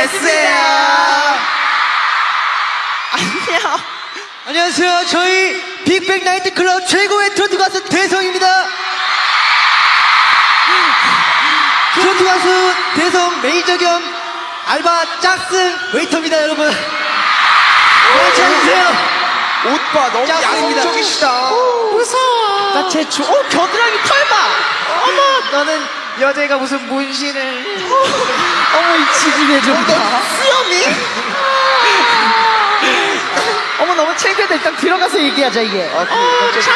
했어요. 안녕. 안녕하세요. 저희 빅뱅 나이트 클럽 최고의 트로트 가수 대성입니다. 트로트 가수 대성 매니저 겸 알바 짝슨 웨이터입니다, 여러분. 괜찮으세요? 오빠 너무 야성적이시다. 제주. 어 겨드랑이 털 봐. 어머 너는 여자애가 무슨 문신을. 어머 이 지지배 좀 봐. 수염이? 어머 너무 창피하다. 일단 들어가서 얘기하자 이게. 어 창피해.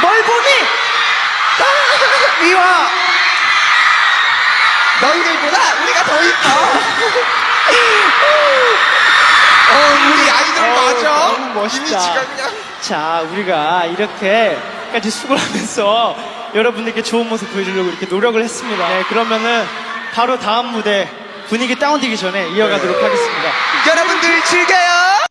뭘 보니? 미워. 너희들보다 우리가 더 이뻐. 어, 우리. 너무 멋있다. 그냥. 자, 우리가 이렇게까지 수고를 하면서 여러분들께 좋은 모습 보여주려고 이렇게 노력을 했습니다. 네, 그러면은 바로 다음 무대 분위기 다운되기 전에 이어가도록 하겠습니다. 여러분들 즐겨요.